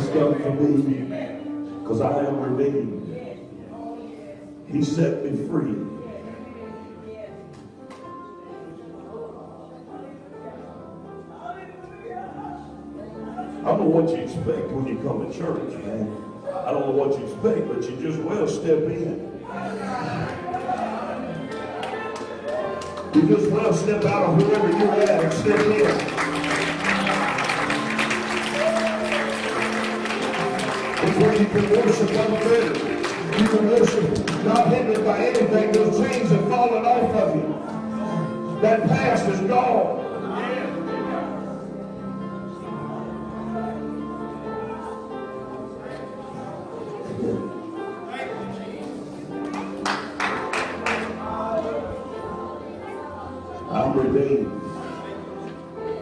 done for me. Because I am redeemed. He set me free. I don't know what you expect when you come to church, man. I don't know what you expect, but you just well step in. You just well step out of wherever you're at and step in. Where you can worship unfettered. You can worship not hindered by anything. Those chains have fallen off of you. That past is gone. I'm redeemed.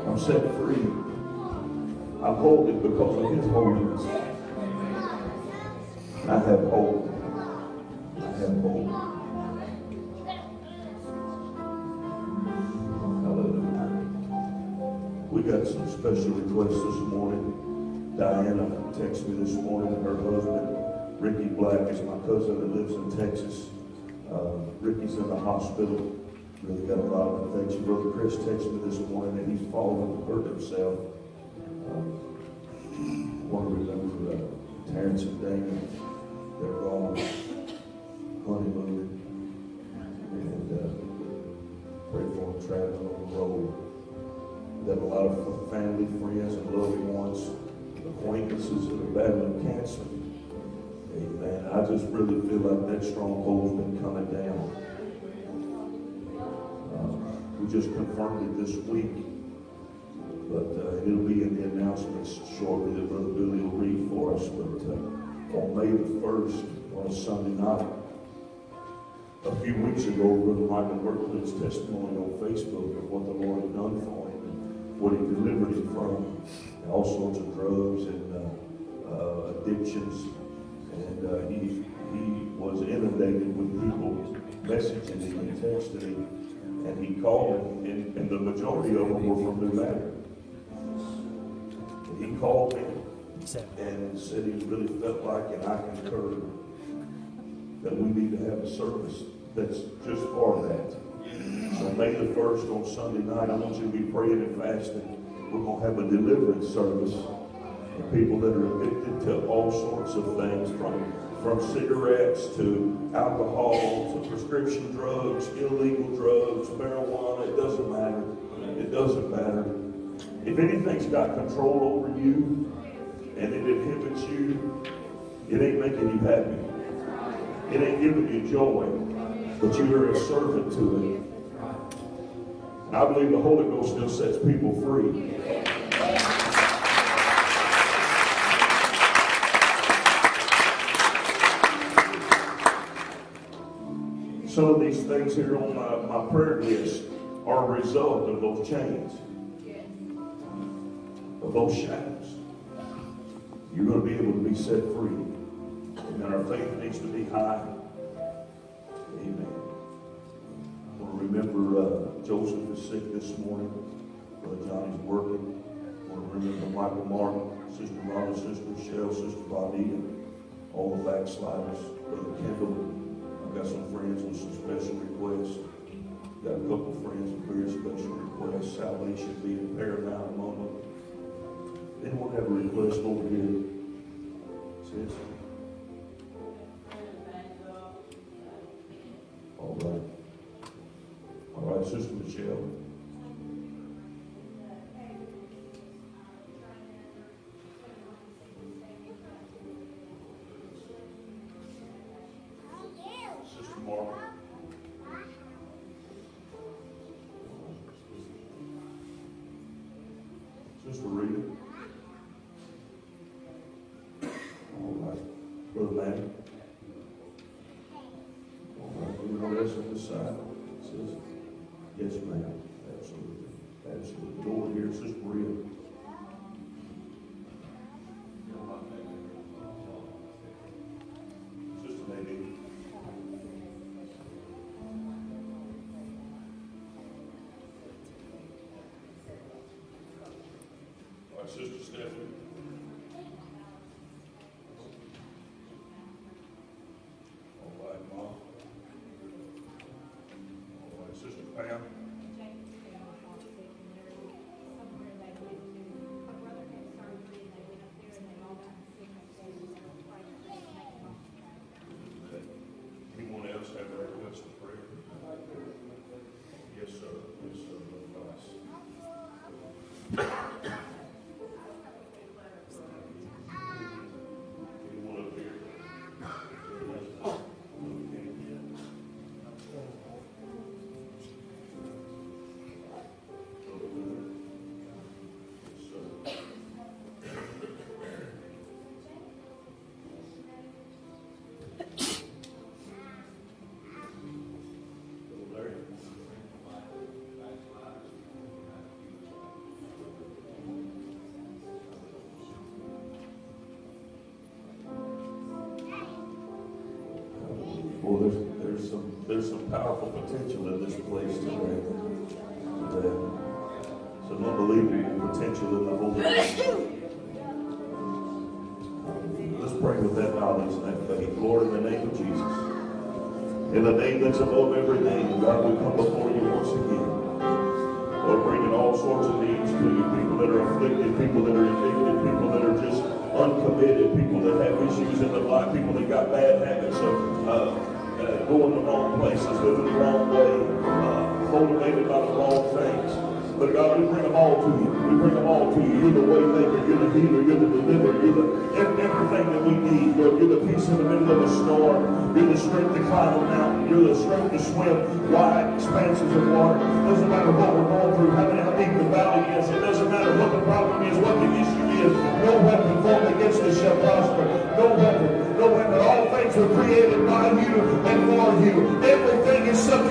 I'm set free. I'm holy because of his holiness. I have hope. I have hope. Hallelujah. We got some special requests this morning. Diana texted me this morning her husband, Ricky Black, is my cousin that lives in Texas. Uh, Ricky's in the hospital. Really got a lot of infection. Brother Chris texted me this morning that he's fallen and hurt himself. Um, want to remember uh, Terrence and their own honeymoon and uh, pray for them traveling on the road. That a lot of family, friends, and loved ones, acquaintances that are battling cancer. Amen. I just really feel like that stronghold's been coming down. Uh, we just confirmed it this week but uh, it'll be in the announcements shortly that Brother Billy will read for us. But uh, on May the 1st, on a Sunday night, a few weeks ago, Brother Michael Berkeley's testimony on Facebook of what the Lord had done for him and what he delivered him from all sorts of drugs and uh, uh, addictions. And uh, he, he was inundated with people messaging him and texting him. And he called and, and the majority of them were from New Madrid. And he called me and said he really felt like, and I concur, that we need to have a service that's just for that. So May the 1st on Sunday night, I want you to be praying and fasting. We're going to have a deliverance service for people that are addicted to all sorts of things, from, from cigarettes to alcohol to prescription drugs, illegal drugs, marijuana. It doesn't matter. It doesn't matter. If anything's got control over you and it inhibits you, it ain't making you happy. It ain't giving you joy, but you are a servant to it. I believe the Holy Ghost still sets people free. Some of these things here on my, my prayer list are a result of those chains, of those shackles. You're going to be able to be set free. And our faith needs to be high. Amen. I want to remember uh, Joseph is sick this morning. Brother Johnny's working. I want to remember Michael Martin, Sister Rhonda, Sister Michelle, Sister Bonita, all the backsliders. Brother Kendall. I've got some friends with some special requests. Got a couple friends with very special requests. Salvation being paramount have a request over here? Sis? All right. All right, Sister Michelle. Sister Rita. All right. Brother Manny. All right. Anyone else on this side? Says, yes, ma'am. Absolutely. Absolutely. Go over here, Sister Maria. Sister. All right, Sister Stephanie. There's some, powerful potential in this place today. Today. Some unbelievable potential in the Holy. Let's pray with that knowledge and that faith. Lord, in the name of Jesus. In the name that's above every name, God, we come before you once again. Lord, bringing all sorts of needs to you. People that are afflicted, people that are addicted, people that are just uncommitted, people that have issues in their life, people that got bad habits of uh, places, living the wrong way, uh, motivated by the wrong things. But God, we bring them all to you. We bring them all to you. You're the way maker. You're the healer. You're the deliverer. You're the everything that we need. Lord, you're the peace in the middle of a storm. You're the strength to climb a mountain. You're the strength to swim wide expanses of water. Doesn't matter what we're going through, how, deep the valley is. It doesn't matter what the problem is, what the issue is. No weapon formed against us shall prosper. No things were created by you and for you. Everything is subject.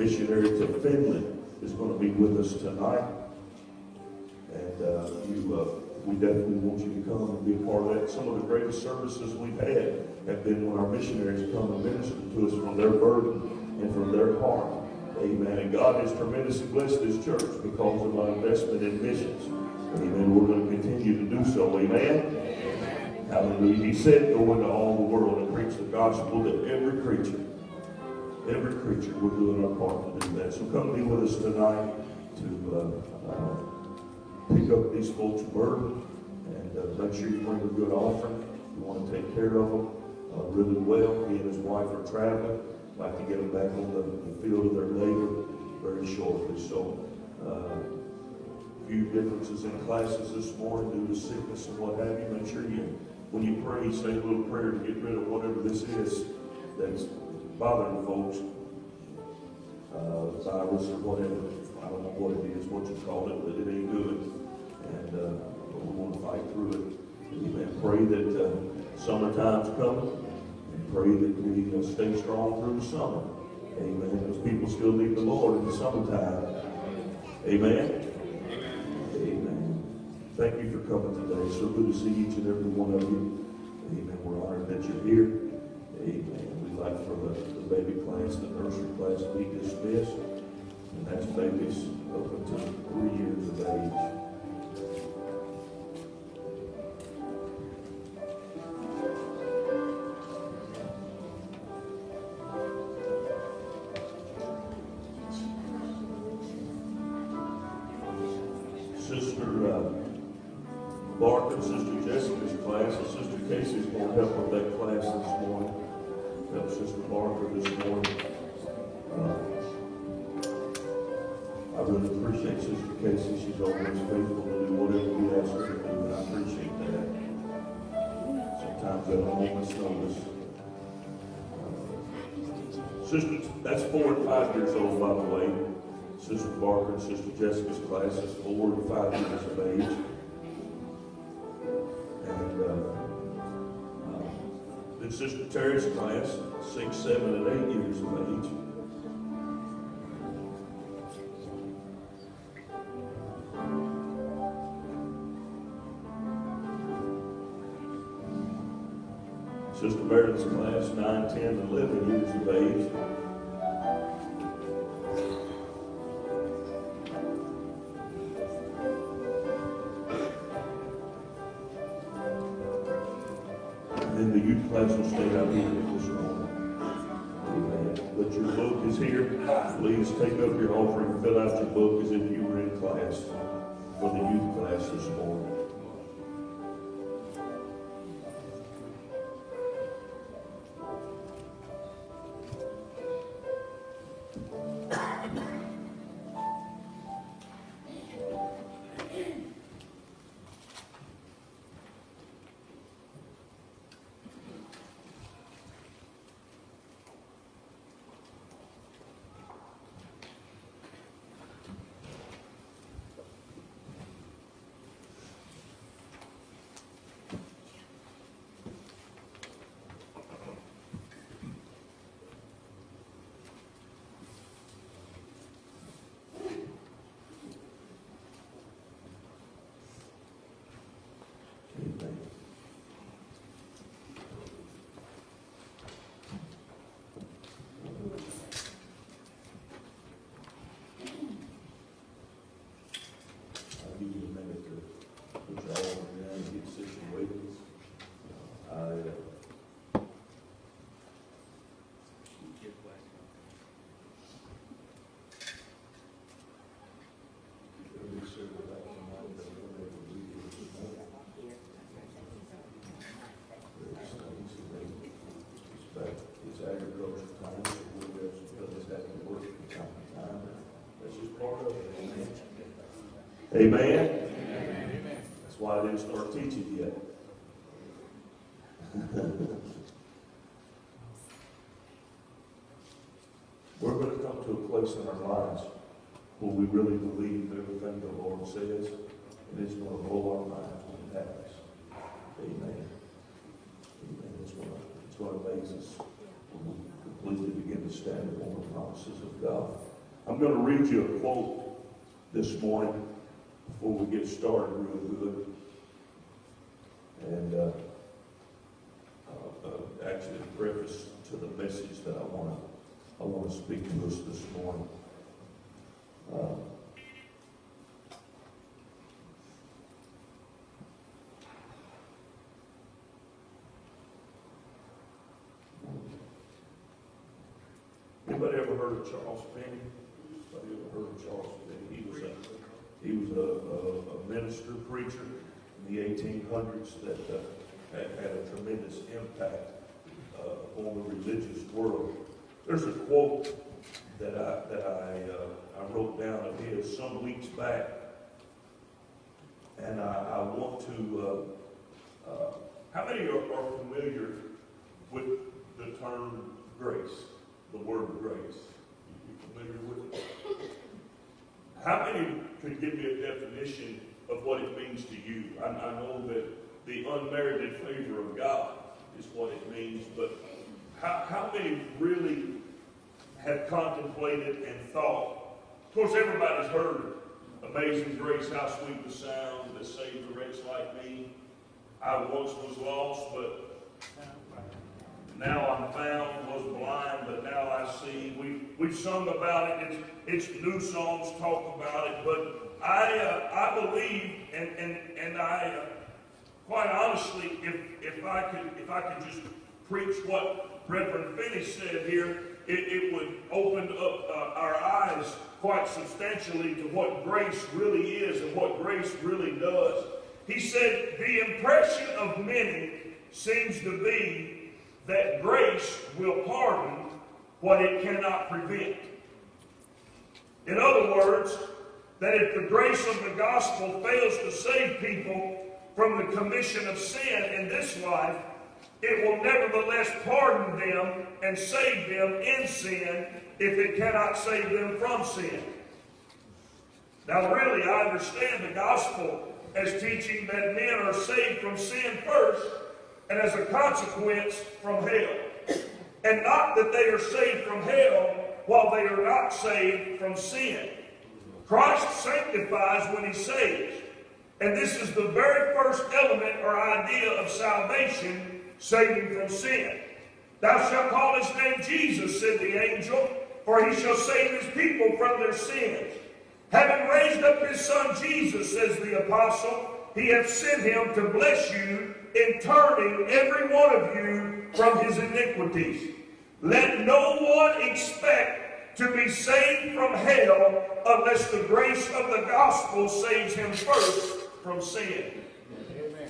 Missionary to Finland, is going to be with us tonight. And uh, you, uh, we definitely want you to come and be a part of that. Some of the greatest services we've had have been when our missionaries come and minister to us from their burden and from their heart. Amen. And God has tremendously blessed this church because of our investment in missions. Amen. We're going to continue to do so. Amen. Hallelujah. He said, go into all the world and preach the gospel to every creature. Every creature. We're doing our part to do that. So come be with us tonight to uh, uh, pick up these folks' burden and uh, make sure you bring a good offering. You want to take care of them uh, really well. He and his wife are traveling. Like to get them back on the, the field of their labor very shortly. So uh, few differences in classes this morning due to sickness and what have you. Make sure you, when you pray, say a little prayer to get rid of whatever this is that's bothering folks. Uh, virus or whatever. I don't know what it is, what you call it, but it ain't good. And uh, we want to fight through it. Amen. Pray that uh, summertime's coming. And pray that we uh, stay strong through the summer. Amen. Because people still need the Lord in the summertime. Amen. Amen. Thank you for coming today. So good to see each and every one of you. Amen. We're honored that you're here. Amen. Like for the, the baby class, the nursery class be dismissed. And that's babies up until three years of age. Sister Barker this morning. Uh, I really appreciate Sister Casey. She's always faithful to do whatever we ask her to do, and I appreciate that. Sometimes at a moment's notice. Sister, that's four and five years old, by the way. Sister Barker and Sister Jessica's class is four and five years of age. And uh, then Sister Terry's class, six, seven, and eight years of age. Sister Meredith's class, nine, ten, and eleven years of age. Take up your offering, fill out your book as if you were in class for the youth class this morning. Amen. Amen. That's why I didn't start teaching yet. We're going to come to a place in our lives where we really believe everything the Lord says, and it's going to blow our minds when it happens. Amen. Amen. It's going to, it's going to amaze us when we completely begin to stand upon the promises of God. I'm going to read you a quote this morning before we get started real good. And uh, uh, uh, actually, preface to the message that I want to I want to speak to us this morning. Uh, anybody ever heard of Charles Finney? Anybody ever heard of Charles Finney? He was a he was a, a, a minister preacher in the 1800s that uh, had, a tremendous impact uh, on the religious world. There's a quote that I that I uh, I wrote down of his some weeks back, and I, I want to. Uh, uh, how many are, are, familiar with the term grace, the word grace? You familiar with it? How many could give me a definition of what it means to you? I, I know that the unmerited favor of God is what it means, but how, how many really have contemplated and thought? Of course, everybody's heard Amazing Grace, how sweet the sound that saved a wretch like me. I once was lost, but now I'm found, was blind, but now I see. We, we've sung about it. It's, it's new songs talk about it, but I, uh, I believe, and, and, and I, uh, quite honestly, if, if, I could, if I could just preach what Reverend Finney said here, it, it would open up uh, our eyes quite substantially to what grace really is and what grace really does. He said, The impression of many seems to be that grace will pardon what it cannot prevent. In other words, that if the grace of the gospel fails to save people from the commission of sin in this life, it will nevertheless pardon them and save them in sin if it cannot save them from sin. Now, really, I understand the gospel as teaching that men are saved from sin first and as a consequence from hell. And not that they are saved from hell while they are not saved from sin. Christ sanctifies when he saves. And this is the very first element or idea of salvation, saving from sin. Thou shalt call his name Jesus, said the angel, for he shall save his people from their sins. Having raised up his son Jesus, says the apostle, he hath sent him to bless you in turning every one of you from his iniquities. Let no one expect to be saved from hell unless the grace of the gospel saves him first from sin. Amen.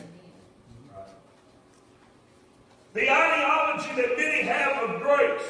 The ideology that many have of grace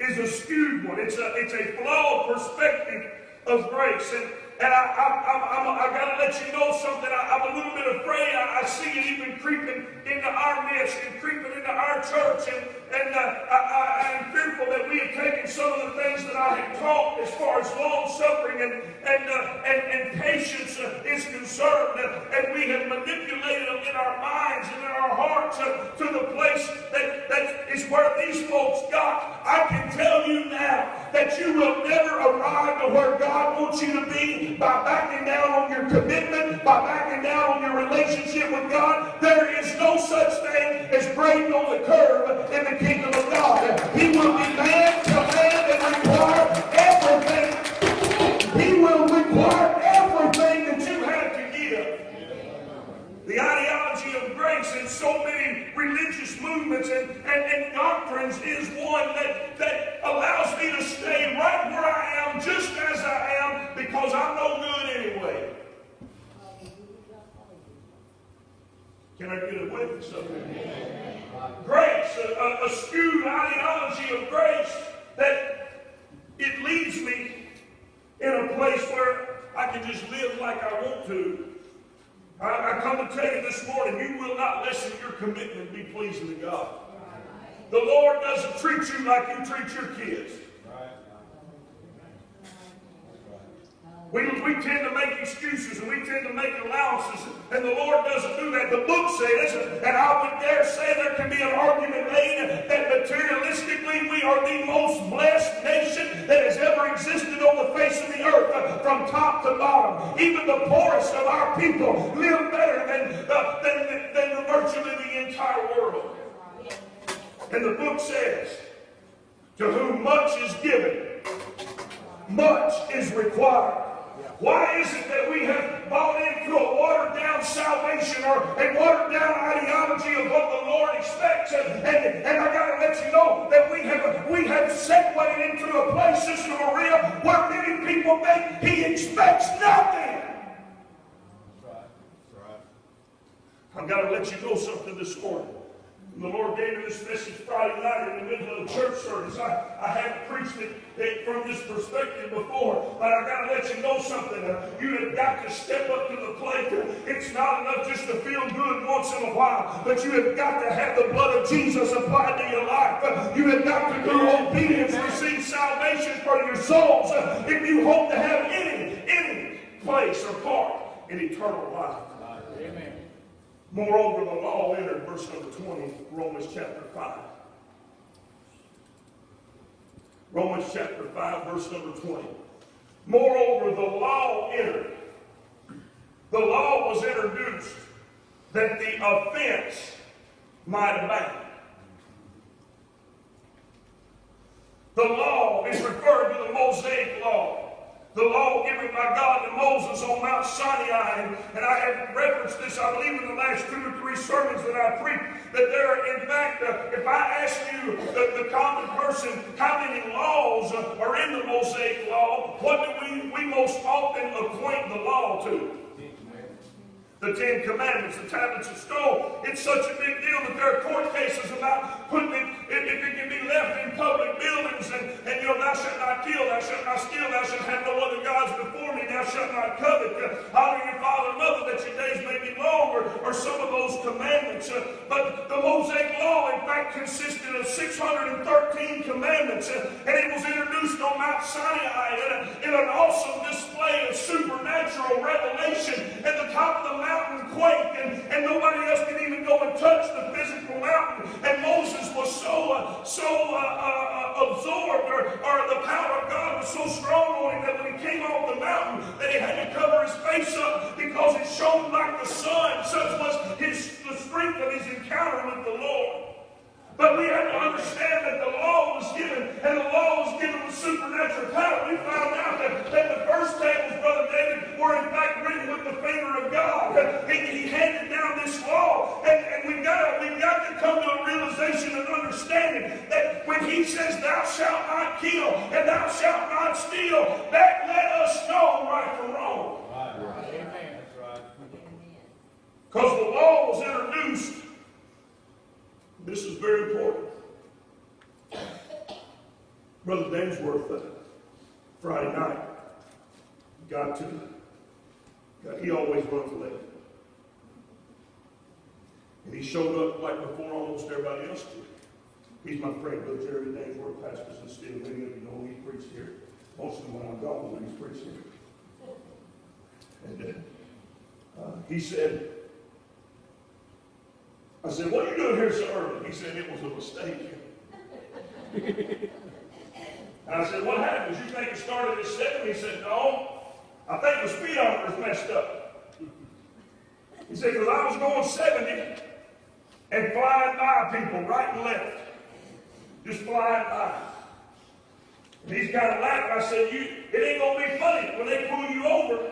is a skewed one. It's a, it's a flawed perspective of grace. And, and I, I, I, I, got to let you know something. I, am a little bit afraid. I, I, see it even creeping into our midst and creeping into our church. And, and uh, I, am fearful that we have taken some of the things that I have taught as far as long suffering and, and, uh, and, and, patience uh, is concerned. and we have manipulated them in our minds and in our hearts uh, to the place that, that is where these folks got. I can tell you now that you will never arrive to where God wants you to be by backing down on your commitment, by backing down on your relationship with God. There is no such thing as braiding on the curve in the kingdom of God. He will demand, command, and require everything. He will require everything that you have to give. The ideology of grace in so many religious movements and, and, and doctrines is one that, that allows me to stay right where I am, just as I am, because I'm no good anyway. Can I get a witness of it? Grace, a, a, skewed ideology of grace that it leads me in a place where I can just live like I want to. I, I come to tell you this morning, you will not lessen your commitment be pleasing to God. The Lord doesn't treat you like you treat your kids. We, we tend to make excuses and we tend to make allowances, and the Lord doesn't do that. The book says, and I would dare say there can be an argument made that materialistically we are the most blessed nation that has ever existed on the face of the earth, uh, from top to bottom. Even the poorest of our people live better than, uh, than, than the virtually the entire world. And the book says, to whom much is given, much is required. Why is it that we have bought into a watered down salvation or a watered down ideology of what the Lord expects? And, and, and I got to let you know that we have we have segued into a place, Sister Maria, where many people think He expects nothing. I've got to let you know something this morning. The Lord gave me this message Friday night in the middle of the church service. I, I haven't preached it, it from this perspective before, but I've got to let you know something. Uh, you have got to step up to the plate. It's not enough just to feel good once in a while, but you have got to have the blood of Jesus applied to your life. Uh, you have got to do obedience, receive salvation for your souls uh, if you hope to have any, any place or part in eternal life. Moreover, the law entered, verse number 20, Romans chapter 5. Romans chapter 5, verse number 20. Moreover, the law entered. The law was introduced that the offense might abound. The law is referred to the Mosaic law the law given by God to Moses on Mount Sinai. And, I have referenced this, I believe, in the last two or three sermons that I preached, that there, in fact, uh, if I ask you, the, the, common person, how many laws are in the Mosaic law, what do we, we most often acquaint the law to? The Ten Commandments, the tablets of stone. It's such a big deal that there are court cases about putting it, it can be left in public buildings and, and you know, thou shalt not kill, thou shalt not steal, thou shalt have no other gods before me, thou shalt not covet, uh, honor your father and mother that your days may be long, or, or some of those commandments. Uh, but the Mosaic Law, in fact, consisted of 613 commandments, uh, and it was introduced on Mount Sinai in, a, in an awesome display of supernatural revelation at the top of the mountain mountain quaked and, and nobody else could even go and touch the physical mountain. And Moses was so, uh, so uh, uh, absorbed or, or the power of God was so strong on him that when he came off the mountain that he had to cover his face up because it shone like the sun. Such was his, the strength of his encounter with the Lord. But we have to understand that the law was given, and the law was given with supernatural power. We found out that, that the first tables, Brother David, were in fact written with the finger of God. He, he handed down this law, and, and we've got to we've got to come to a realization and understanding that when He says, "Thou shalt not kill," and "Thou shalt not steal," that let us know right from wrong. Amen. Because the law was introduced this is very important. Brother Dainsworth, uh, Friday night, got to, got, he always runs late. And he showed up like before almost everybody else did. He's my friend, Brother Jerry Dainsworth, pastors in Steel. Many of you know he preached here. Most of them when I'm gone, when he's preached here. And uh, he said, I said, what are you doing here so early? He said, it was a mistake. and I said, what happened? Did you think it started at 7? He said, no. I think the speedometer's messed up. He said, because I was going 70 and flying by people right and left. Just flying by. And he's kind of laughing. I said, you, it ain't going to be funny when they pull you over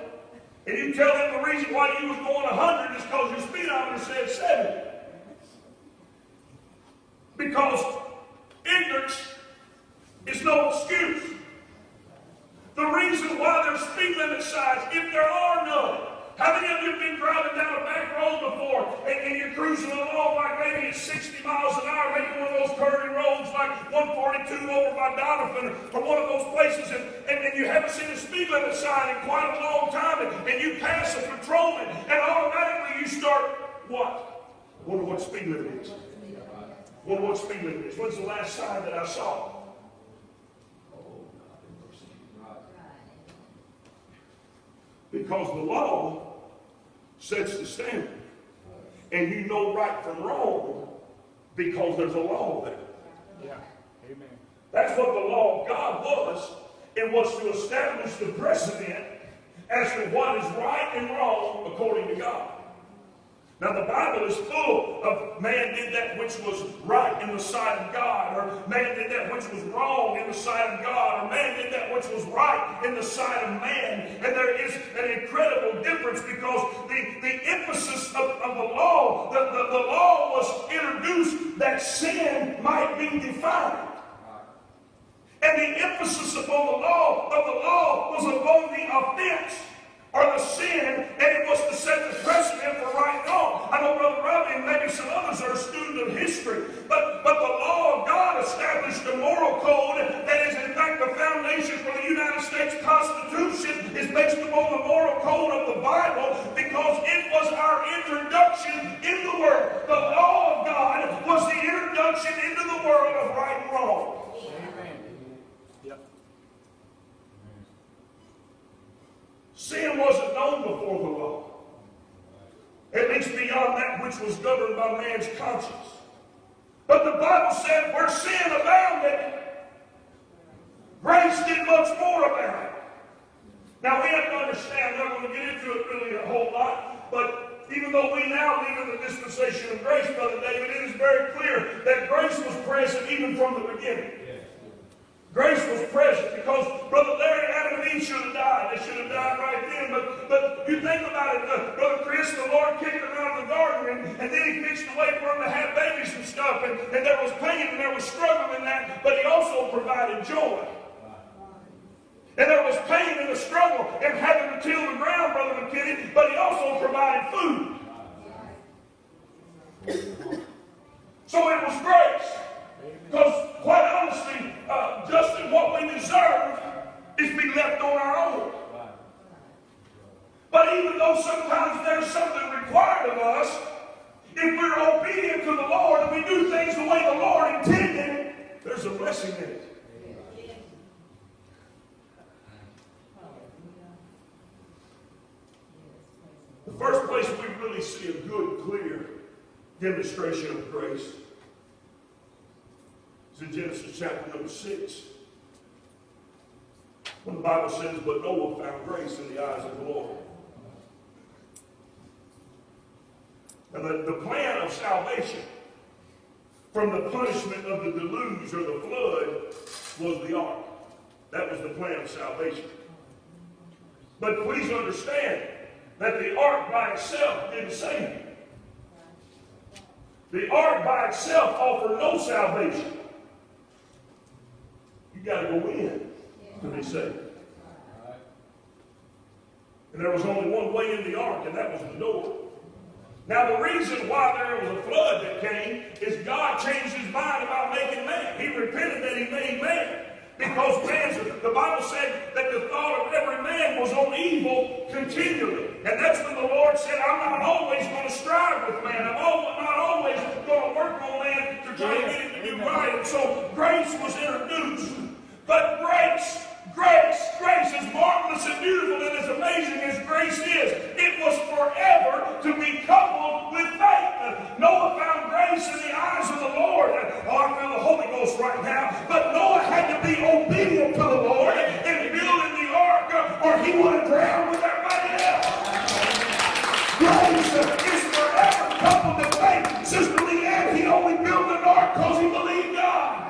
and you tell them the reason why you was going 100 is because your speedometer said 70. Because ignorance is no excuse. The reason why there's speed limit signs, if there are none, how many of you have been driving down a back road before and, and, you're cruising along like maybe at 60 miles an hour, maybe one of those curvy roads like 142 over by Donovan or one of those places and, and, and you haven't seen a speed limit sign in quite a long time and, and you pass a patrolman and automatically you start what? Wonder what speed limit is. What speed limit is. When's the last sign that I saw? Because the law sets the standard. And you know right from wrong because there's a law there. Yeah. Amen. That's what the law of God was. It was to establish the precedent as to what is right and wrong according to God. Now, the Bible is full of man did that which was right in the sight of God, or man did that which was wrong in the sight of God, or man did that which was right in the sight of man. And there is an incredible difference because the, the emphasis of, of the law, the, the, the law was introduced that sin might be defined. And the emphasis upon the law of the law was upon the offense or the sin, and it was to set the precedent for right and wrong. I know Brother Robbie and maybe some others are a student of history, but, but the law of God established a moral code that is in fact the foundation for the United States Constitution is based upon the moral code of the Bible because it was our introduction in the world. The law of God was the introduction into the world of right and wrong. Sin wasn't known before the law. At least beyond that which was governed by man's conscience. But the Bible said where sin abounded, grace did much more about it. Now we have to understand, I'm not going to get into it really a whole lot, but even though we now live in the dispensation of grace, Brother David, it is very clear that grace was present even from the beginning. Grace was present because Brother Larry, Adam, and Eve should have died. They should have died right then. But, but you think about it, uh, Brother Chris, the Lord kicked them out of the garden, and, and then He fixed a way for them to have babies and stuff. And, and there was pain and there was struggle in that, but He also provided joy. And there was pain and a struggle in having to till the ground, Brother McKinney, but He also provided food. So it was grace. Because, quite honestly, uh, just in what we deserve is to be left on our own. But even though sometimes there's something required of us, if we're obedient to the Lord and we do things the way the Lord intended, there's a blessing in it. The first place we really see a good, clear demonstration of grace in Genesis chapter number 6. When the Bible says, But Noah found grace in the eyes of the Lord. And the, the plan of salvation from the punishment of the deluge or the flood was the ark. That was the plan of salvation. But please understand that the ark by itself didn't save you. The ark by itself offered no salvation. You got to go in to be saved. And there was only one way in the ark, and that was the door. Now, the reason why there was a flood that came is God changed his mind about making man. He repented that he made man. Because man's, the Bible said that the thought of every man was on evil continually. And that's when the Lord said, I'm not always going to strive with man. I'm not always going to work on man to try to get him to do right. And so grace was introduced. But grace, grace, grace, as marvelous and beautiful and as amazing as grace is, it was forever to be coupled with faith. Noah found grace in the eyes of the Lord. Oh, I feel the Holy Ghost right now. But Noah had to be obedient to the Lord in building the ark, or he would have drowned with everybody else. Grace is forever coupled to faith. Sister Leanne, he only built an ark because he believed God.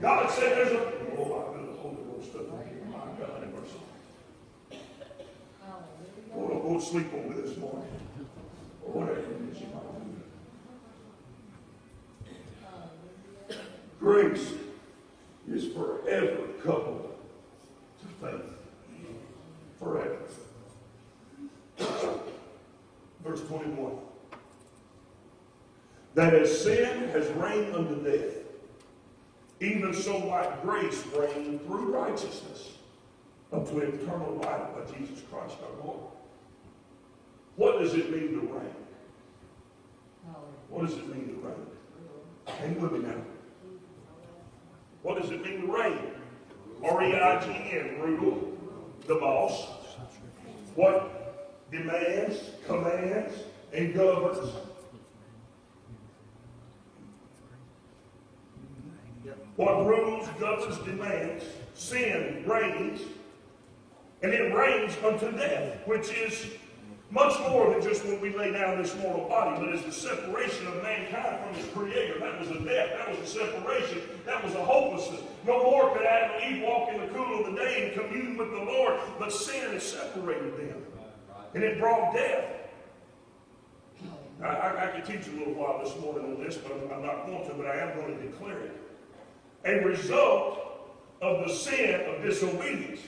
God said there's a. Oh, I feel the Holy Ghost up here. My God, have mercy. Oh, don't go to sleep on me this morning. Or whatever it is you Grace is forever coupled to faith. Forever. Verse 21. That as sin has reigned unto death, even so might grace reign through righteousness unto eternal life by Jesus Christ our Lord. What does it mean to reign? What does it mean to reign? Hang with me now. What does it mean to reign? R-E-I-G-N, rule, the boss. What demands, commands, and governs. What rules, governs, demands, sin reigns, and it reigns unto death, which is much more than just when we lay down this mortal body, but is the separation of mankind from its creator. That was a death. That was a separation. That was a hopelessness. No more could Adam and Eve walk in the cool of the day and commune with the Lord, but sin has separated them. And it brought death. I, I, I could teach a little while this morning on this, but I'm, I'm not going to, but I am going to declare it. A result of the sin of disobedience.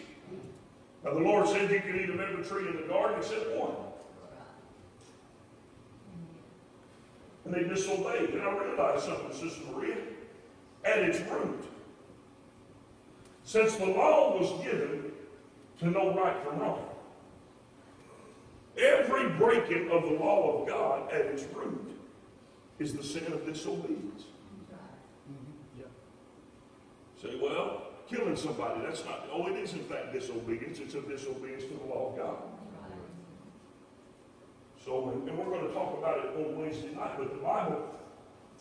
Now, the Lord said you can eat of every tree in the garden except one. And they disobeyed. And I realized something, Sister Maria. At its root, since the law was given to know right from wrong, every breaking of the law of God at its root is the sin of disobedience. Say, well, killing somebody, that's not, oh, it is in fact disobedience. It's a disobedience to the law of God. So, and we're going to talk about it on Wednesday night, but the Bible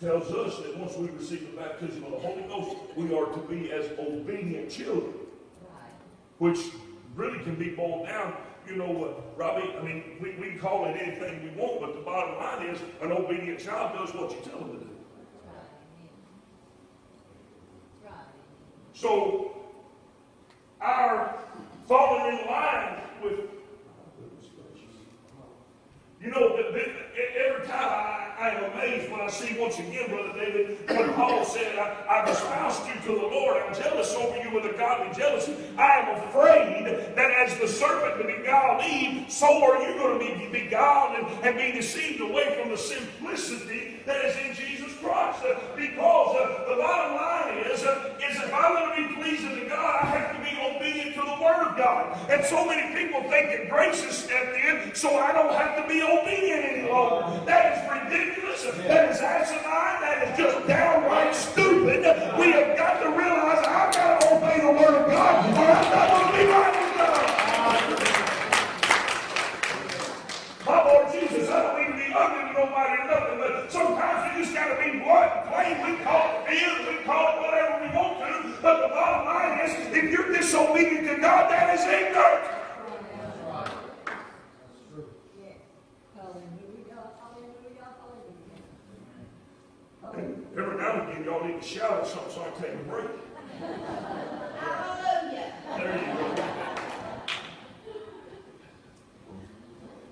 tells us that once we receive the baptism of the Holy Ghost, we are to be as obedient children. Which really can be boiled down, you know, what, Robbie, I mean, we, we call it anything we want, but the bottom line is an obedient child does what you tell him to do. So, our falling in line with, you know, every time I, I am amazed when I see once again, Brother David, when Paul said, I, I've espoused you to the Lord, I'm jealous over you with a godly jealousy. I am afraid that as the serpent beguiled Eve, so are you going to be beguiled and, and be deceived away from the simplicity that is in Jesus Because uh, the bottom line is, uh, is if I'm going to be pleasing to God, I have to be obedient to the Word of God. And so many people think that grace has stepped in, so I don't have to be obedient any longer. That is ridiculous. That is asinine. That is just downright stupid. We have got to realize I've got to obey the Word of God, or I'm not going to be right with God. My Lord Jesus, I don't mean be to nobody nothing, but sometimes we just got to be and plain. We call it fear, we call it whatever we want to, but the bottom line is, if you're disobedient to God, that is ignorant. And every now and again, y'all need to shout or something so I can take a break. Hallelujah. There you go.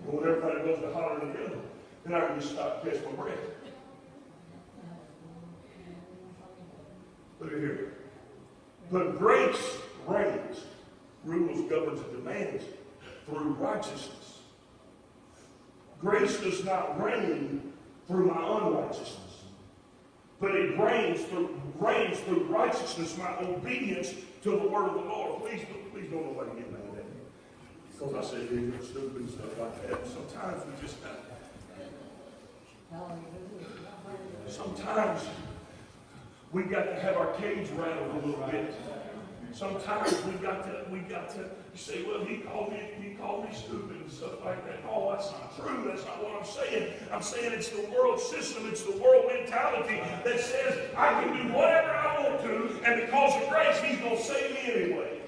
Well, everybody goes to holler together, then I can just stop and catch my breath. Look at here. But grace reigns, rules, governs, and demands through righteousness. Grace does not reign through my unrighteousness, but it reigns through, reigns through righteousness, my obedience to the word of the Lord. Please, please don't nobody get mad at me. Because I say stupid, stuff like that. Sometimes we just, sometimes we got to have our cage rattled a little bit. Sometimes we got to, we got to you say, well, he called me, he called me stupid and stuff like that. No, that's not true. That's not what I'm saying. I'm saying it's the world system, it's the world mentality that says I can do whatever I want to, and because of grace, he's going to save me anyway.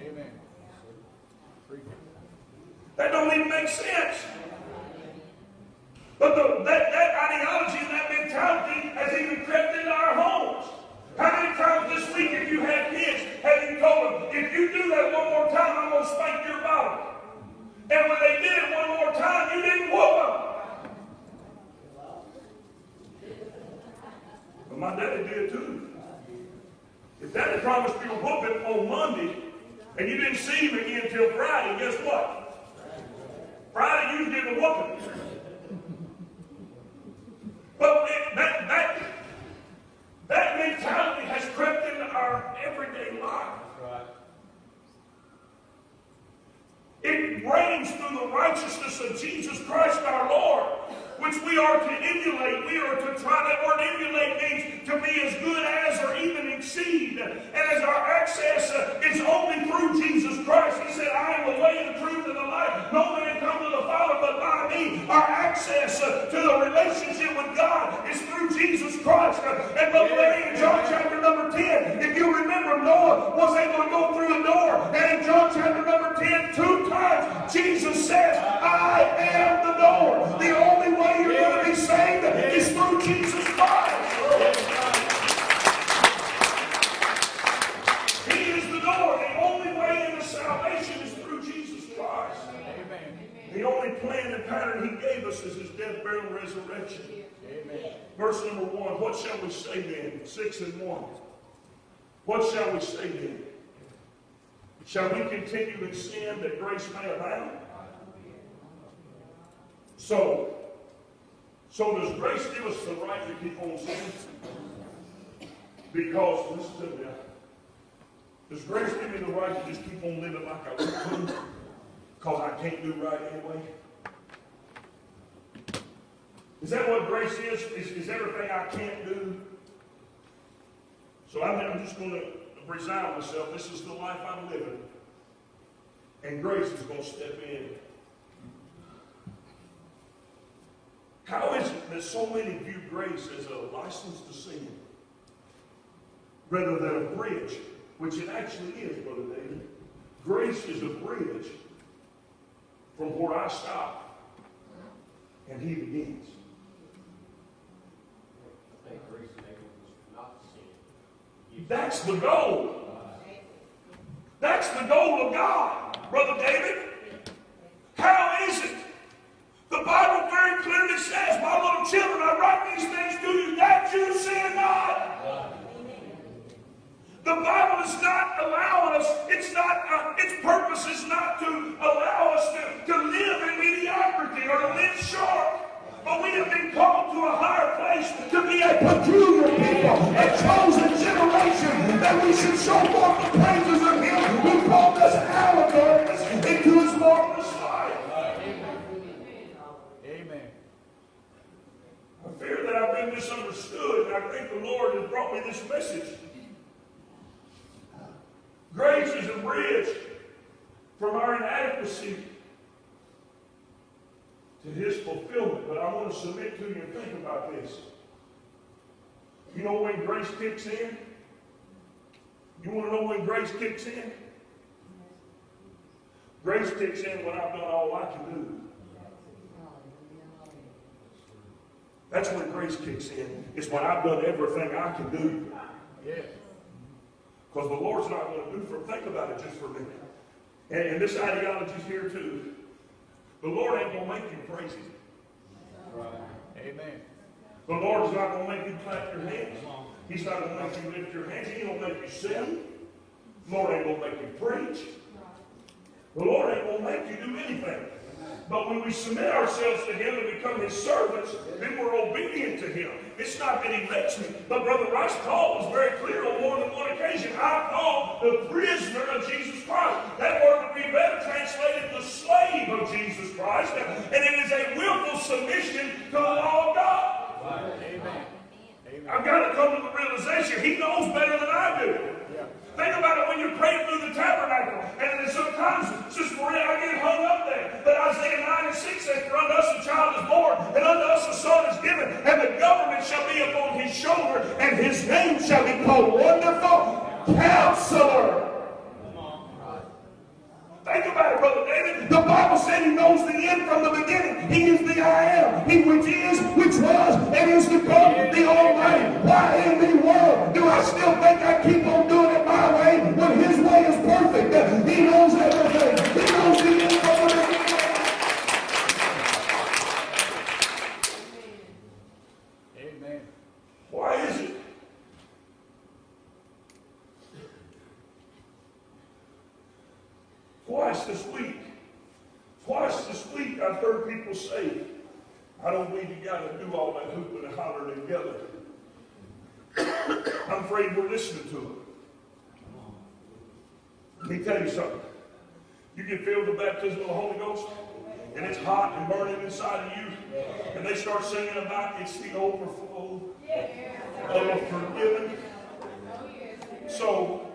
Amen. That don't even make sense. But the, that, that ideology and that mentality has even crept into our homes. How many times this week, if you had kids, have you told them, if you do that one more time, I'm going to spank your bottom? And when they did it one more time, you didn't whoop them. But my daddy did too. If daddy promised you a whooping on Monday, and you didn't see him again until Friday, guess what? Friday, you get a whooping. But that, that, that mentality has crept into our everyday life. Right. It reigns through the righteousness of Jesus Christ our Lord which we are to emulate. We are to try, that word emulate means to be as good as or even exceed. And as our access uh, is only through Jesus Christ, He said, I am the way, the truth, and the life. No man come to the Father but by me. Our access uh, to the relationship with God is through Jesus Christ. Uh, and Brother Larry, in John chapter number 10, if you remember, Noah was able to go through a door. And in John chapter number 10, two times, Jesus says, I am the door. The only way you're going to be saved is through Jesus Christ. He is the door. The only way into salvation is through Jesus Christ. Amen. The only plan and pattern he gave us is his death, burial, and resurrection. Amen. Verse number one, what shall we say then? Six and one. What shall we say then? Shall we continue in sin that grace may abound? So, so does grace give us the right to keep on sinning? Because, listen to me, does grace give me the right to just keep on living like I want to? Because I can't do right anyway? Is that what grace is? Is, is everything I can't do? So I'm, I'm just going to resign myself. This is the life I'm living. And grace is going to step in. How is it that so many view grace as a license to sin rather than a bridge, which it actually is, Brother David? Grace is a bridge from where I stop and he begins. I think grace enables us not sin. That's the goal. That's the goal of God, Brother David. How is it? The Bible very clearly says, My little children, I write these things to you that you sin not. The Bible is not allowing us, it's not, uh, its purpose is not to allow us to, to live in mediocrity or to live short. But we have been called to a higher place to be a peculiar people, a chosen generation, that we should show forth the praises of Him who called us out of darkness into His marvelous light. Amen. I fear that I've been misunderstood, and I think the Lord has brought me this message. Grace is a bridge from our inadequacy to His fulfillment. But I want to submit to you and think about this. You know when grace kicks in? You want to know when grace kicks in? Grace kicks in when I've done all I can do. That's when grace kicks in. It's when I've done everything I can do. Yes. Because the Lord's not going to do for, think about it just for a minute. And, and this ideology's here too. The Lord ain't going to make you crazy. Amen. The Lord's not going to make you clap your hands. He's not going to make you lift your hands. He ain't going to make you sin. The Lord ain't going to make you preach. The Lord ain't going to make you do anything. But when we submit ourselves to Him and become His servants, then we're obedient to Him. It's not that He lets me. But Brother Rice Paul was very clear on more than one occasion. I'm called the prisoner of Jesus Christ. That word would be better translated the slave of Jesus Christ. And it is a willful submission to the law of God. Amen. I've got to come to the realization He knows better than I do. Think about it when you're praying through the tabernacle. And then sometimes, Sister Maria, I get hung up there. But Isaiah 9 and 6 says, For unto us a child is born, and unto us a son is given, and the government shall be upon his shoulder, and his name shall be called Wonderful Counselor. Think about it, Brother David. The Bible said he knows the end from the beginning. He is the I am. He which is, which was, and is to come, the Almighty. Why in the world do I still think I keep on doing my way when his way is perfect? He knows everything. He knows the end the beginning. Amen. Why is it? Twice this week, twice this week, I've heard people say, I don't believe you got to do all that hooping and hollering together. I'm afraid we're listening to them. Let me tell you something. You get filled with the baptism of the Holy Ghost, and it's hot and burning inside of you, and they start singing about it's the overflow of forgiven. So,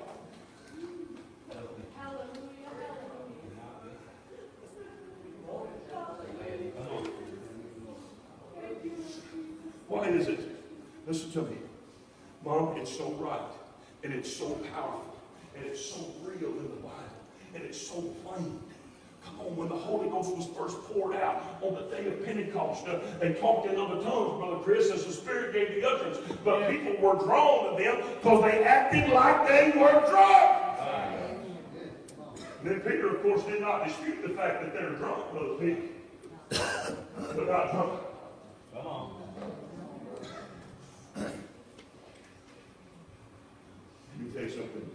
why is it? Listen to me. Mom, it's so right, and it's so powerful, and it's so real in the Bible, and it's so plain. Come on, when the Holy Ghost was first poured out on the day of Pentecost, uh, they talked in other tongues, Brother Chris, as the Spirit gave the utterance. But people were drawn to them because they acted like they were drunk. Then Peter, of course, did not dispute the fact that they're drunk, Brother Pete. But not drunk. Come on. Let me tell you something.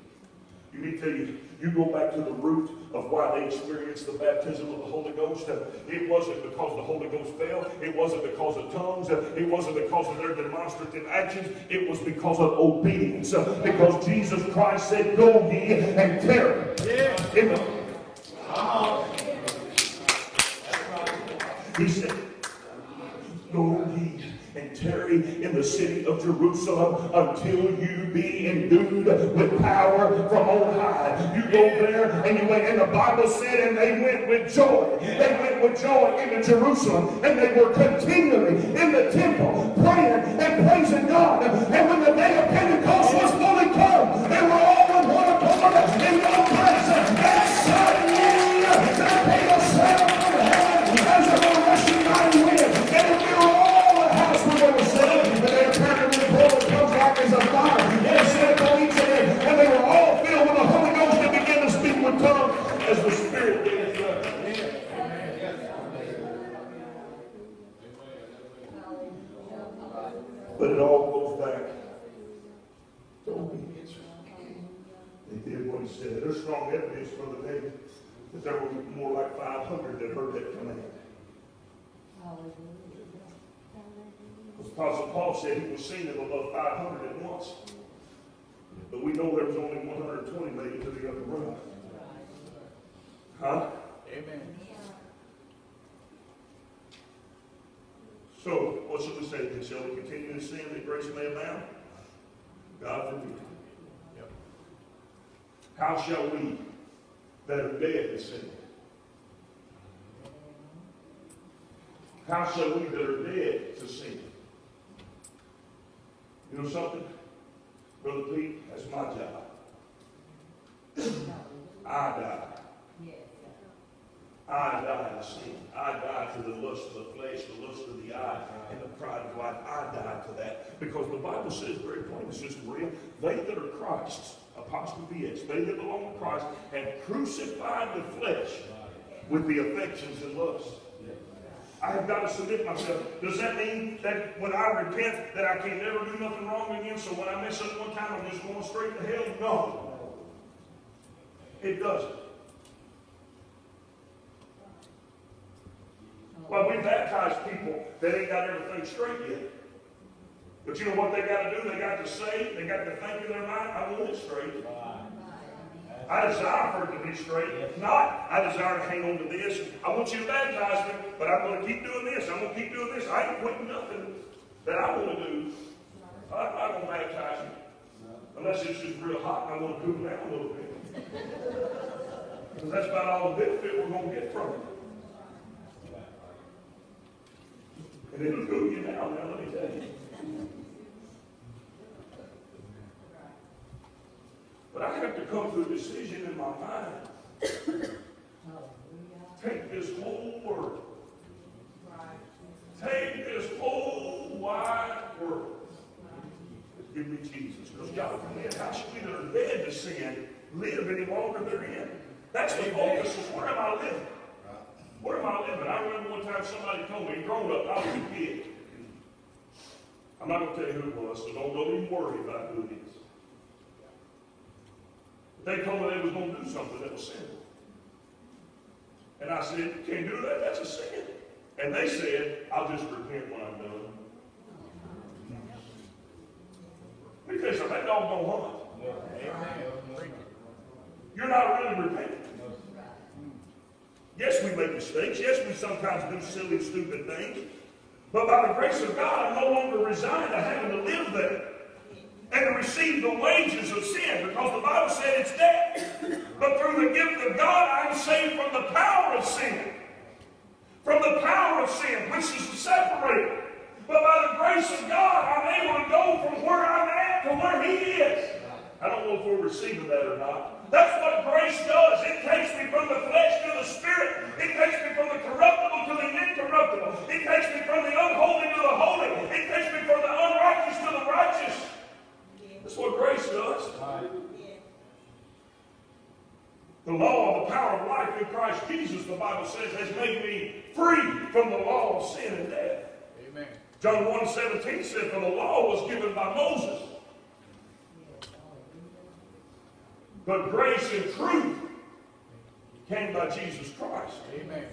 Let me tell you, you go back to the root of why they experienced the baptism of the Holy Ghost. Uh, It wasn't because the Holy Ghost fell. It wasn't because of tongues. Uh, It wasn't because of their demonstrative actions. It was because of obedience. Uh, Because Jesus Christ said, Go ye and tarry. In the- He said, Go ye and in the city of Jerusalem until you be endued with power from on high. You go there and you went, and the Bible said, and they went with joy. They went with joy into Jerusalem, and they were continually in the temple praying and praising God. And when the day of Pentecost was fully come, they were all in one accord in one Apostle Paul said he was seen of above 500 at once. But we know there was only 120 made it to the upper room. Huh? Amen. So, what should we say? Then shall we continue to sin that grace may abound? God forbid. Yep. How shall we that are dead to sin? How shall we that are dead to sin? You know something? Brother Pete, that's my job. I die. I die to sin. I die to the lust of the flesh, the lust of the eye, and the pride of life. I die to that. Because the Bible says very plainly, Sister Maria, they that are Christ's, apostrophe S, they that belong to Christ, have crucified the flesh with the affections and lusts. I have got to submit myself. Does that mean that when I repent that I can never do nothing wrong again? So when I mess up one time, I'm just going straight to hell? No. It doesn't. Well, we baptize people that ain't got everything straight yet. But you know what they got to do? They got to say, they got to think in their mind, I want it straight. I desire for it to be straight. If not, I desire to hang on to this. I want you to baptize me, but I'm going to keep doing this. I'm going to keep doing this. I ain't quitting nothing that I want to do. I'm not going to baptize you. Unless it's just real hot and I want to cool down a little bit. Because that's about all the benefit we're going to get from it. And it'll cool you down now, let me tell you. But I have to come to a decision in my mind. Take this whole world. Take this whole wide world. Give me Jesus. Because God forbid, how should we that are dead to sin live any longer therein? That's the focus is where am I living? Where am I living? I remember one time somebody told me, grown up, I was a kid. I'm not going to tell you who it was, so don't, don't even worry about who it is. They told me they was going to do something that was sin. And I said, can't do that, that's a sin. And they said, I'll just repent when I'm done. You something, that dog don't hunt. You're not really repenting. Yes, we make mistakes. Yes, we sometimes do silly, stupid things. But by the grace of God, I'm no longer resigned to having to live there and to receive the wages of sin because the Bible said it's death. But through the gift of God, I'm saved from the power of sin. From the power of sin, which is separated. But by the grace of God, I'm able to go from where I'm at to where He is. I don't know if we're receiving that or not. That's what grace does. It takes me from the flesh to the spirit. It takes me from the corruptible to the incorruptible. It takes me from the unholy to the holy. It takes me from the unrighteous to the righteous. That's what grace does. The law of the power of life in Christ Jesus, the Bible says, has made me free from the law of sin and death. Amen. John 1 17 said, For the law was given by Moses. But grace and truth came by Jesus Christ. Amen.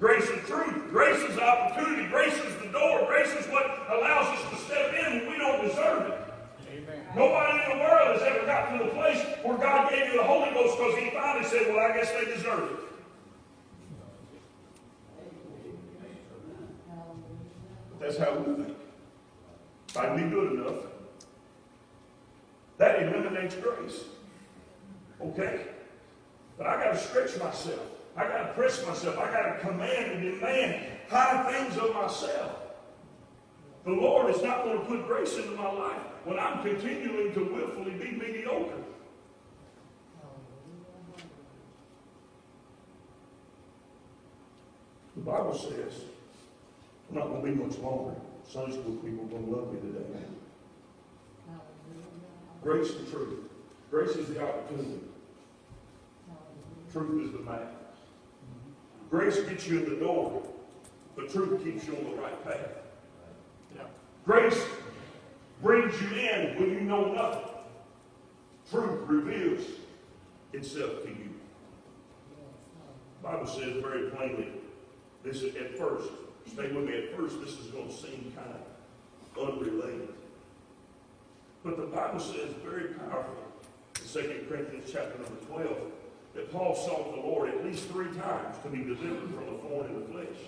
Grace and truth. Grace is opportunity. Grace is the door. Grace is what allows us to step in when we don't deserve it. Nobody in the world has ever got to the place where God gave you the Holy Ghost because He finally said, Well, I guess they deserve it. But That's how we think. Can be good enough, that eliminates grace. Okay? But I got to stretch myself. I got to press myself. I got to command and demand high things of myself. The Lord is not going to put grace into my life when I'm continuing to willfully be mediocre. The Bible says, I'm not going to be much longer. Sunday school people are going to love me today. Grace and truth. Grace is the opportunity. Truth is the man. Grace gets you in the door, but truth keeps you on the right path. Yeah. Grace brings you in when you know nothing. Truth reveals itself to you. The Bible says very plainly, this is at first, stay with me, at first this is going to seem kind of unrelated. But the Bible says very powerfully in 2 Corinthians chapter number 12 that Paul sought the Lord at least three times to be delivered from the thorn in the flesh.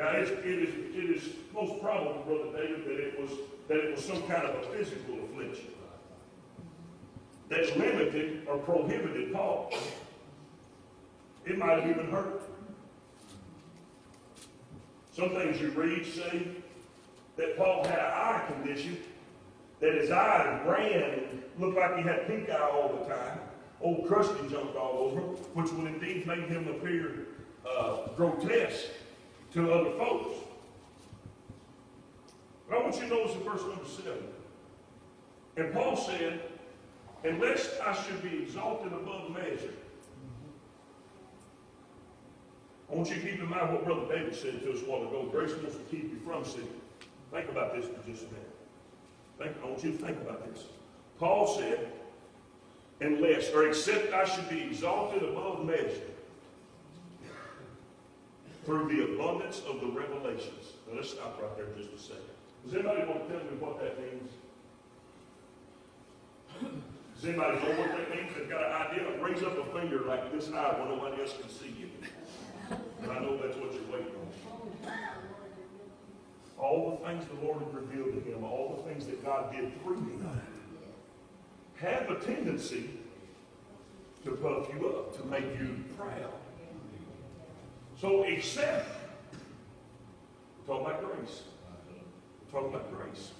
Now, it, is, it is most probable, Brother David, that it was that it was some kind of a physical affliction that limited or prohibited Paul. It might have even hurt. Some things you read say that Paul had an eye condition, that his eyes ran and looked like he had pink eye all the time. Old crusty jumped all over him, which would indeed make him appear uh, grotesque to other folks. But I want you to notice in verse number seven. And Paul said, Unless I should be exalted above measure. I want you to keep in mind what Brother David said to us a while ago. Grace wants to keep you from sin. Think about this for just a minute. Think, I want you to think about this. Paul said, unless, or except I should be exalted above measure through the abundance of the revelations. Now let's stop right there just a second. Does anybody want to tell me what that means? Does anybody know what that means? They've got an idea? Raise up a finger like this high where nobody else can see you. I know that's what you're waiting on. All the things the Lord had revealed to him, all the things that God did through him, have a tendency to puff you up, to make you proud. So except, we're talking about grace. We're talking about grace.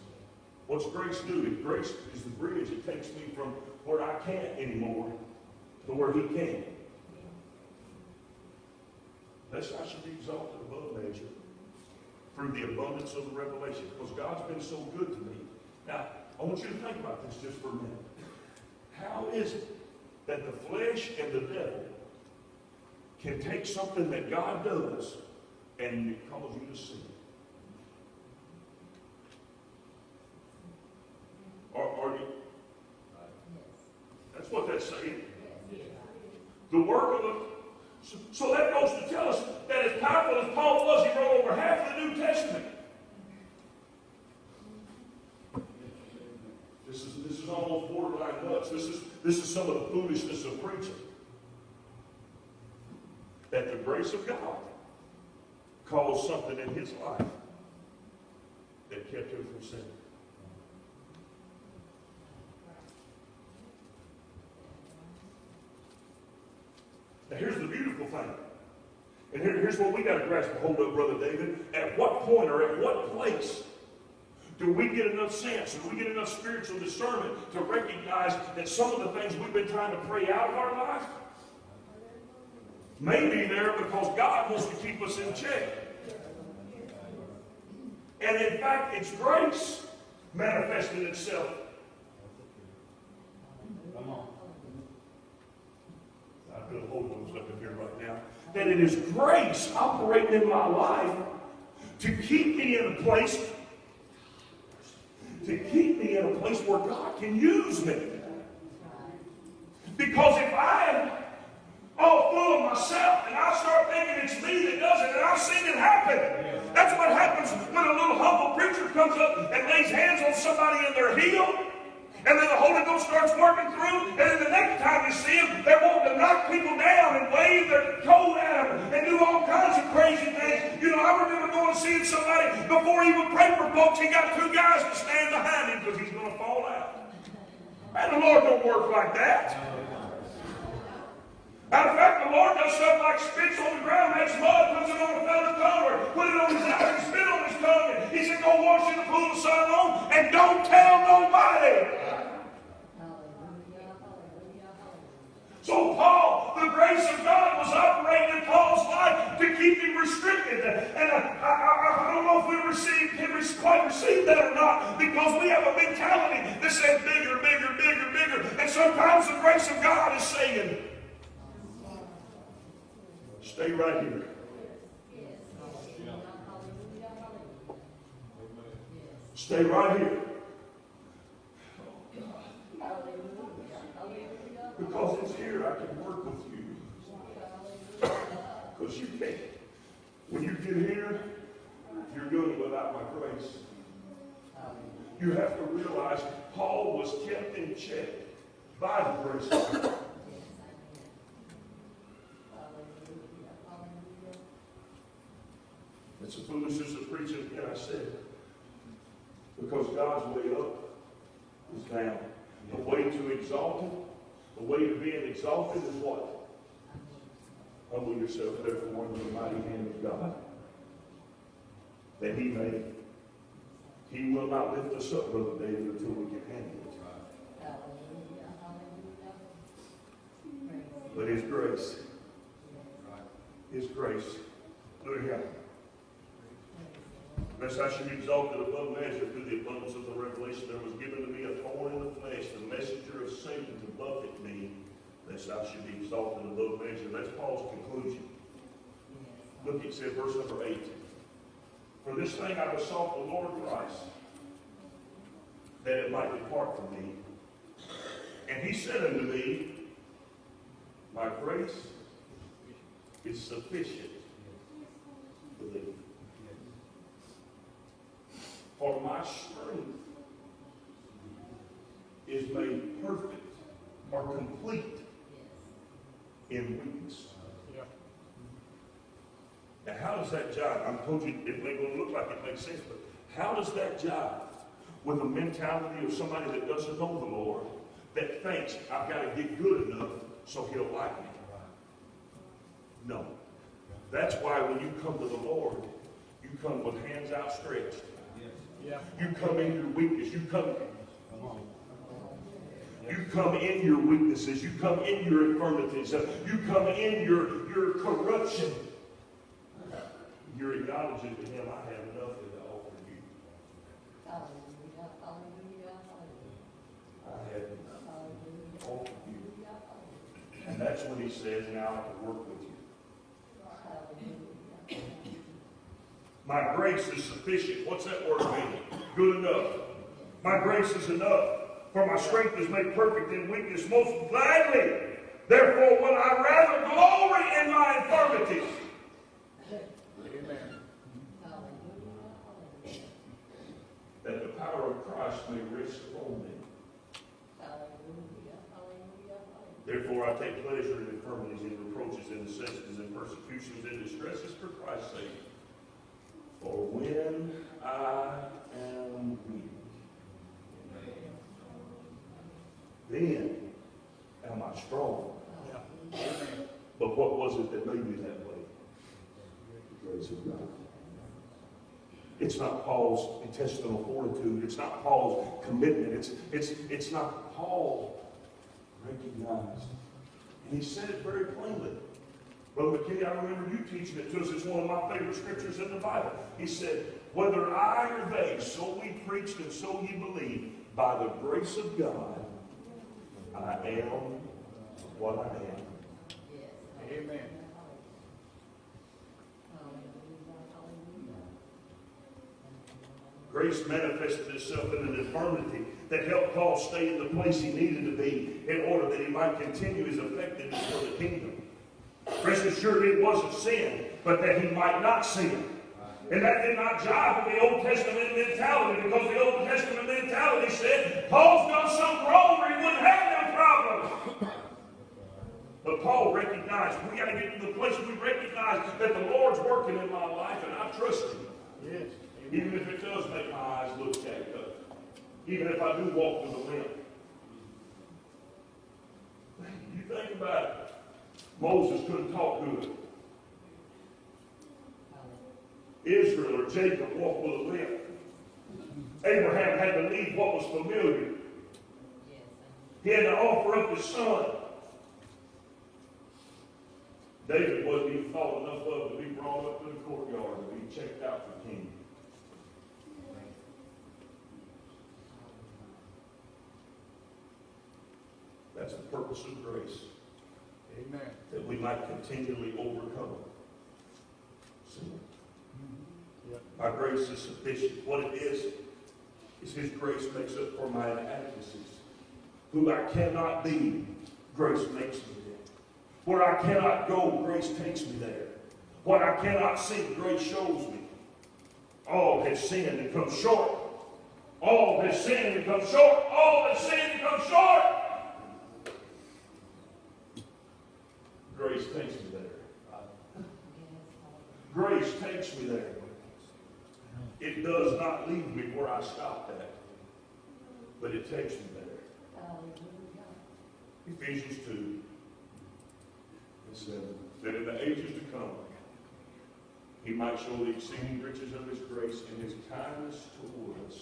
What's grace do? Grace is the bridge, it takes me from where I can't anymore to where he can. Lest I should be exalted above measure through the abundance of the revelation. Because God's been so good to me. Now, I want you to think about this just for a minute. How is it that the flesh and the devil can take something that God does and cause you to sin? Or, or you, that's what that's saying. The work of the so, so that goes to tell us that as powerful as Paul was, he wrote over half of the New Testament. This is, this is almost borderline nuts. This is, this is some of the foolishness of preaching. That the grace of God caused something in his life that kept him from sinning. Now here's the beautiful thing. And here, here's what we got to grasp a hold of, Brother David. At what point or at what place do we get enough sense, do we get enough spiritual discernment to recognize that some of the things we've been trying to pray out of our life may be there because God wants to keep us in check? And in fact, it's grace manifested itself. Come on. I feel the Holy Ghost up in here right now. That it is grace operating in my life to keep me in a place, to keep me in a place where God can use me. Because if I am all full of myself and I start thinking it's me that does it, and I've seen it happen. That's what happens when a little humble preacher comes up and lays hands on somebody and they're healed. And then the Holy Ghost starts working through, and then the next time you see them, they're wanting to knock people down and wave their coat at them and do all kinds of crazy things. You know, I remember going and seeing somebody before he would pray for folks, he got two guys to stand behind him because he's going to fall out. And the Lord don't work like that. Matter of fact, the Lord does stuff like spits on the ground, makes mud, puts it on a tongue, or put it on his eye, and spit on his tongue. He said, go wash in the pool of Siloam, and don't tell nobody. So Paul, the grace of God was operating in Paul's life to keep him restricted. And I, I, I don't know if we received, we quite receive that or not, because we have a mentality that says bigger, bigger, bigger, bigger. And sometimes the grace of God is saying, stay right here. Stay right here. Because it's here, I can work with you. Because you can't. When you get here, you're doing it without my grace. You have to realize Paul was kept in check by the grace of God. It's the foolishness of preaching, again, I said. Because God's way up is down. The way to exalt him the way to being exalted is what? Humble yourself, therefore, under the mighty hand of God. That He may. He will not lift us up, Brother David, until we can handle it. But His grace, His grace, look here. Lest I should be exalted above measure through the abundance of the revelation, there was given to me a thorn in the flesh, the messenger of Satan to buffet me, lest I should be exalted above measure. That's Paul's conclusion. Look, it said, verse number 8. For this thing I besought the Lord Christ, that it might depart from me. And he said unto me, My grace is sufficient for thee. For my strength is made perfect or complete in weakness. Yeah. Now, how does that jive? I told you it ain't going to look like it makes sense, but how does that jive with the mentality of somebody that doesn't know the Lord, that thinks I've got to get good enough so He'll like me? No. That's why when you come to the Lord, you come with hands outstretched. Yeah. You come in your weakness. You come Come. You come in your weaknesses. You come in your infirmities. You come in your, your corruption. You're acknowledging to him, I have nothing to offer you. Hallelujah, hallelujah, I have nothing to offer you. And that's when he says, now I can work with you. hallelujah. My grace is sufficient. What's that word mean? Good enough. My grace is enough. For my strength is made perfect in weakness most gladly. Therefore, will I rather glory in my infirmities. Amen. That the power of Christ may rest upon me. Therefore, I take pleasure in infirmities, in reproaches, in necessities, in persecutions, in distresses for Christ's sake. For when I am weak, then am I strong. But what was it that made me that way? The grace of God. It's not Paul's intestinal fortitude. It's not Paul's commitment. It's, it's, it's not Paul recognized. And he said it very plainly. Brother McKinney, I remember you teaching it to us. It's one of my favorite scriptures in the Bible. He said, Whether I or they, so we preached and so ye believe, by the grace of God, I am what I am. Amen. Hallelujah, hallelujah. Grace manifested itself in an infirmity that helped Paul stay in the place he needed to be in order that he might continue his effectiveness for the kingdom. Rest assured it wasn't sin, but that he might not sin. And that did not jive with the Old Testament mentality because the Old Testament mentality said Paul's done something wrong or he wouldn't have them problems. But Paul recognized we got to get to the place we recognize that the Lord's working in my life and I trust him. Yes. Even if it does make my eyes look jacked up. Even if I do walk with a limp. You think about it. Moses couldn't talk good. Israel or Jacob walked with a limp. Abraham had to leave what was familiar. He had to offer up his son. David wasn't even thought enough of to be brought up to the courtyard to be checked out for king. That's the purpose of grace, Amen. that we might continually overcome sin. Yep. My grace is sufficient. What it is, is His grace makes up for my inadequacies. Who I cannot be, grace makes me there. Where I cannot go, grace takes me there. What I cannot see, grace shows me. All has sinned and come short. All has sinned and come short. All has sinned and come short. Grace takes me there. Grace takes me there. It does not leave me where I stopped at, but it takes me there. Ephesians 2 and 7. That in the ages to come, he might show the exceeding riches of his grace and his kindness toward us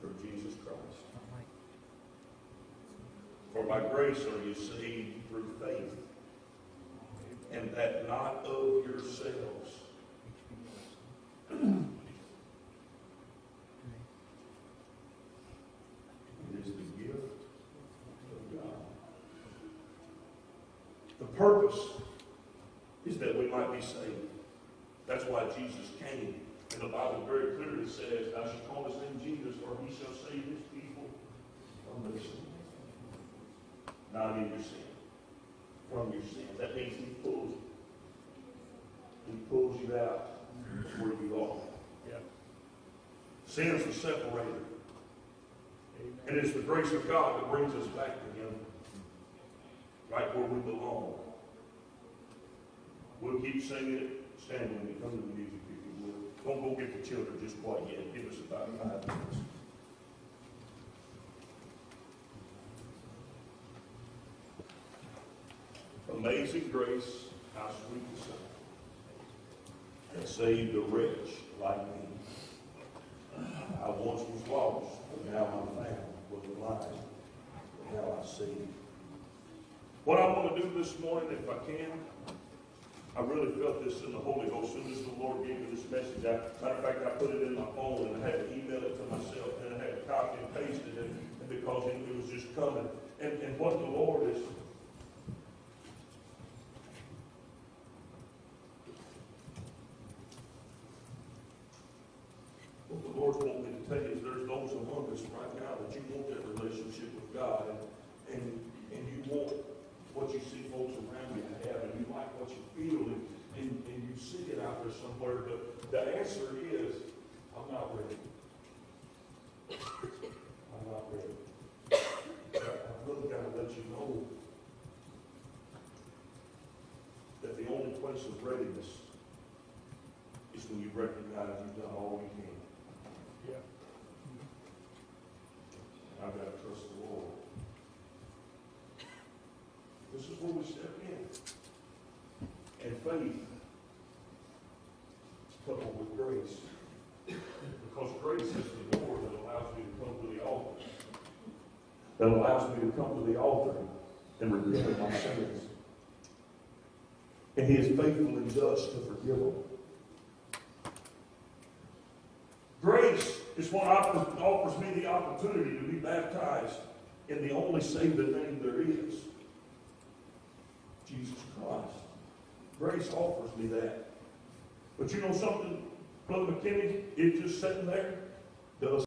through Jesus Christ. For by grace are you saved through faith, and that not of yourselves. It is the gift of God. The purpose is that we might be saved. That's why Jesus came. And the Bible very clearly says, Thou shalt call his name Jesus, for he shall save his people from their sin. Not in your sin. From your sin. That means he pulls you. He pulls you out where you are. Yep. Sin's the separator. Amen. And it's the grace of God that brings us back to Him, right where we belong. We'll keep singing it. Stand with me. Come to the music if you will. Don't go get the children just quite yet. Give us about five minutes. Amazing grace, how sweet the sound that saved a wretch like me. I once was lost, but now I'm found, was blind, but now I see. What I want to do this morning, if I can, I really felt this in the Holy Ghost soon as the Lord gave me this message. I, matter of fact, I put it in my phone and I had to email it to myself and I had to copy and paste it and, and because it, it was just coming. And, and what the Lord is, what you see folks around you have, and you like what you feel, and, and, and you see it out there somewhere. But the answer is, I'm not ready. I'm not ready. I've really got to let you know that the only place of readiness is when you recognize you've done all you can. Yeah. I've got to trust the Lord. This is where we step in. And faith coupled with grace. Because grace is the door that allows me to come to the altar. That allows me to come to the altar and repent of my sins. And He is faithful and just to forgive them. Grace is what offers me the opportunity to be baptized in the only saving name there is Jesus Christ. Grace offers me that. But you know something, Brother McKinney, it just sitting there does